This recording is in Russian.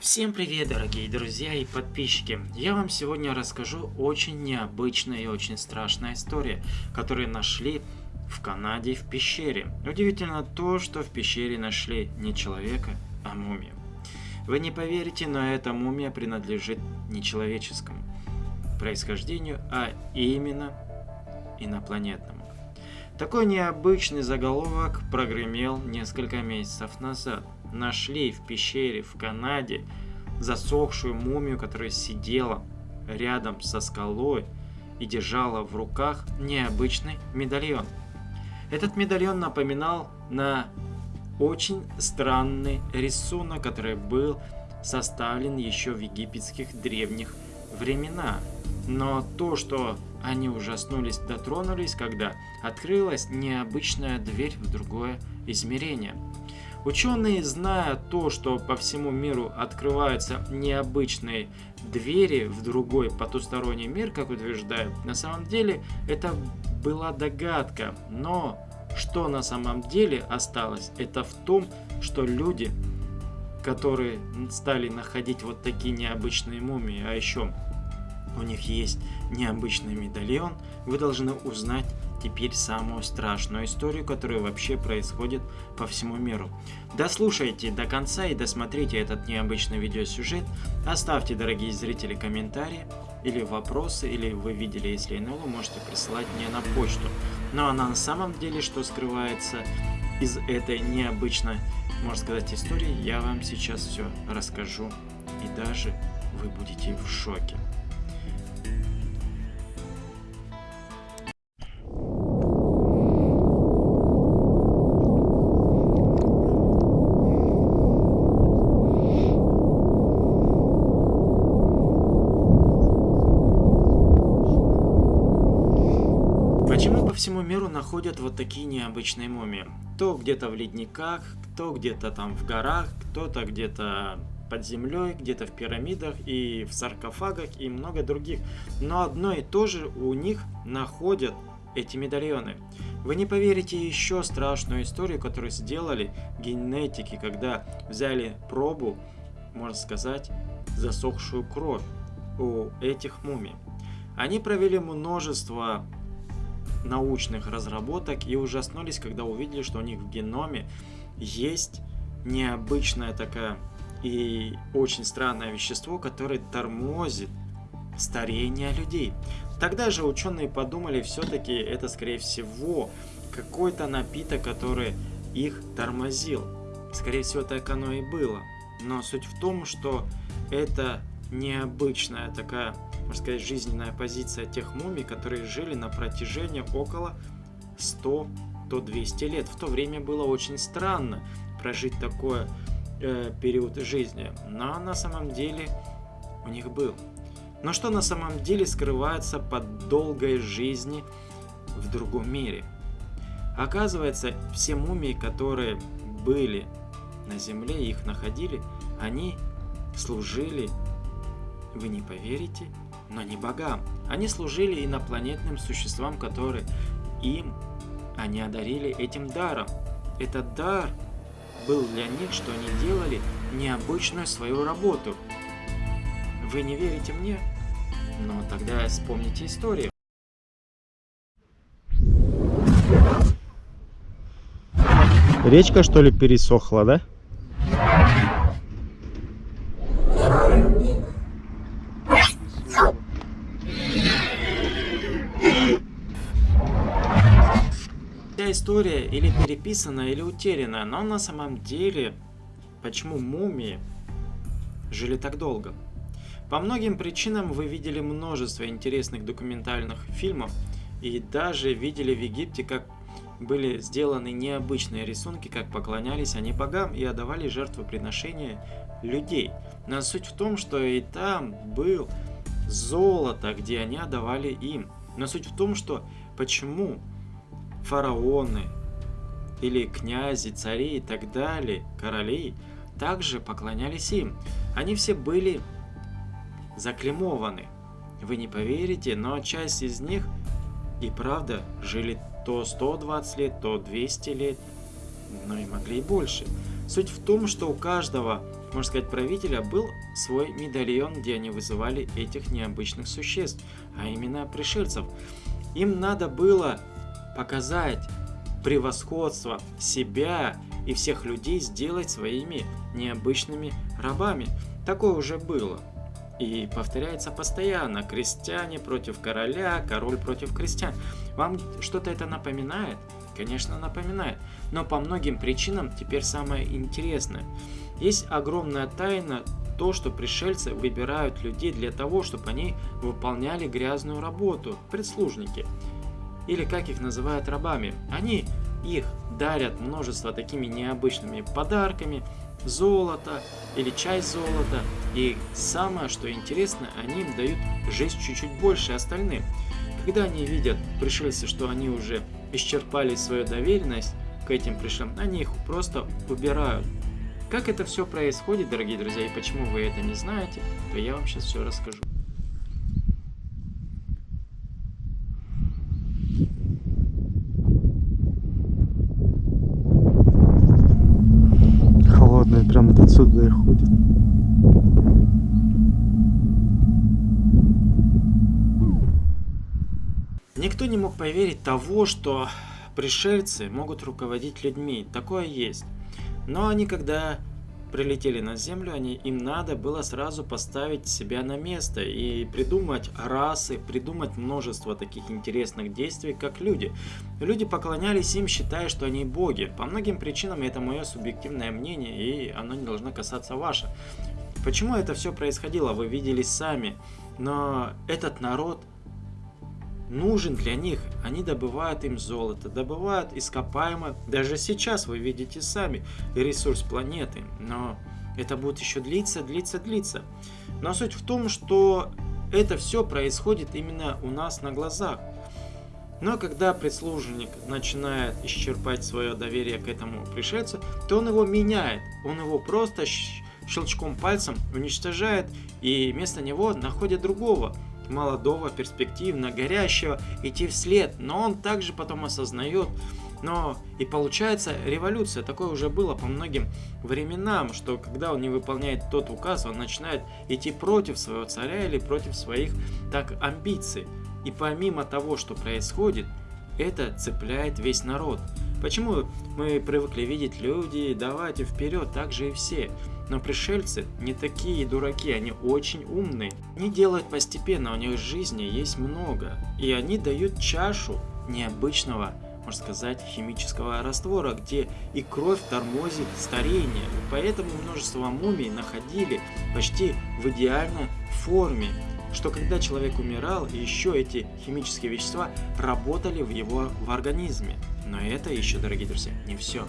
Всем привет, дорогие друзья и подписчики! Я вам сегодня расскажу очень необычная и очень страшная история, которую нашли в Канаде в пещере. Удивительно то, что в пещере нашли не человека, а мумию. Вы не поверите, но эта мумия принадлежит не человеческому происхождению, а именно инопланетному. Такой необычный заголовок прогремел несколько месяцев назад – нашли в пещере в Канаде засохшую мумию, которая сидела рядом со скалой и держала в руках необычный медальон. Этот медальон напоминал на очень странный рисунок, который был составлен еще в египетских древних времена. Но то, что они ужаснулись, дотронулись, когда открылась необычная дверь в другое измерение – Ученые, зная то, что по всему миру открываются необычные двери в другой потусторонний мир, как утверждают, на самом деле это была догадка, но что на самом деле осталось, это в том, что люди, которые стали находить вот такие необычные мумии, а еще у них есть необычный медальон, вы должны узнать теперь самую страшную историю, которая вообще происходит по всему миру. Дослушайте до конца и досмотрите этот необычный видеосюжет. Оставьте, дорогие зрители, комментарии или вопросы, или вы видели, если НЛО, можете присылать мне на почту. Ну а на самом деле, что скрывается из этой необычной, можно сказать, истории, я вам сейчас все расскажу. И даже вы будете в шоке. Находят вот такие необычные мумии. То где-то в ледниках, то где-то там в горах, кто-то где-то под землей, где-то в пирамидах и в саркофагах и много других. Но одно и то же у них находят эти медальоны. Вы не поверите еще страшную историю, которую сделали генетики, когда взяли пробу, можно сказать, засохшую кровь у этих мумий. Они провели множество научных разработок и ужаснулись, когда увидели, что у них в геноме есть необычная такая и очень странное вещество, которое тормозит старение людей. Тогда же ученые подумали, все-таки это скорее всего какой-то напиток, который их тормозил. Скорее всего так оно и было. Но суть в том, что это необычная такая можно сказать, жизненная позиция тех мумий, которые жили на протяжении около 100-200 лет. В то время было очень странно прожить такой э, период жизни, но на самом деле у них был. Но что на самом деле скрывается под долгой жизни в другом мире? Оказывается, все мумии, которые были на земле, их находили, они служили, вы не поверите, но не богам. Они служили инопланетным существам, которые им они одарили этим даром. Этот дар был для них, что они делали необычную свою работу. Вы не верите мне? Но тогда вспомните историю. Речка что ли пересохла, да? История или переписана, или утеряна, но на самом деле, почему мумии жили так долго? По многим причинам вы видели множество интересных документальных фильмов и даже видели в Египте, как были сделаны необычные рисунки, как поклонялись они богам и отдавали жертвоприношения людей. Но суть в том, что и там был золото, где они отдавали им. Но суть в том, что почему фараоны или князи, цари и так далее, короли, также поклонялись им. Они все были заклемованы. Вы не поверите, но часть из них и правда жили то 120 лет, то 200 лет, но и могли и больше. Суть в том, что у каждого можно сказать, правителя был свой медальон, где они вызывали этих необычных существ, а именно пришельцев. Им надо было показать превосходство себя и всех людей сделать своими необычными рабами. Такое уже было. И повторяется постоянно. Крестьяне против короля, король против крестьян. Вам что-то это напоминает? Конечно, напоминает. Но по многим причинам теперь самое интересное. Есть огромная тайна то, что пришельцы выбирают людей для того, чтобы они выполняли грязную работу, прислужники. Или как их называют рабами. Они их дарят множество такими необычными подарками, золото или часть золота. И самое, что интересно, они им дают жизнь чуть-чуть больше остальным. Когда они видят пришельцы, что они уже исчерпали свою доверенность к этим пришельцам, они их просто убирают. Как это все происходит, дорогие друзья, и почему вы это не знаете, то я вам сейчас все расскажу. Прям до отсюда и ходит. Никто не мог поверить того, что пришельцы могут руководить людьми. Такое есть. Но они, когда прилетели на Землю, они, им надо было сразу поставить себя на место и придумать расы, придумать множество таких интересных действий, как люди. Люди поклонялись им, считая, что они боги. По многим причинам это мое субъективное мнение, и оно не должно касаться ваше. Почему это все происходило, вы видели сами. Но этот народ нужен для них. Они добывают им золото, добывают ископаемое. Даже сейчас вы видите сами ресурс планеты. Но это будет еще длиться, длиться, длиться. Но суть в том, что это все происходит именно у нас на глазах. Но когда прислужник начинает исчерпать свое доверие к этому пришельцу, то он его меняет. Он его просто щелчком пальцем уничтожает и вместо него находит другого молодого, перспективно, горящего, идти вслед, но он также потом осознает, но и получается революция, такое уже было по многим временам, что когда он не выполняет тот указ, он начинает идти против своего царя или против своих так амбиций. И помимо того, что происходит, это цепляет весь народ. Почему мы привыкли видеть люди, давайте вперед, так же и все. Но пришельцы не такие дураки, они очень умные. Они делают постепенно, у них жизни есть много. И они дают чашу необычного, можно сказать, химического раствора, где и кровь тормозит старение. Поэтому множество мумий находили почти в идеальной форме что когда человек умирал, еще эти химические вещества работали в его в организме. Но это еще, дорогие друзья, не все.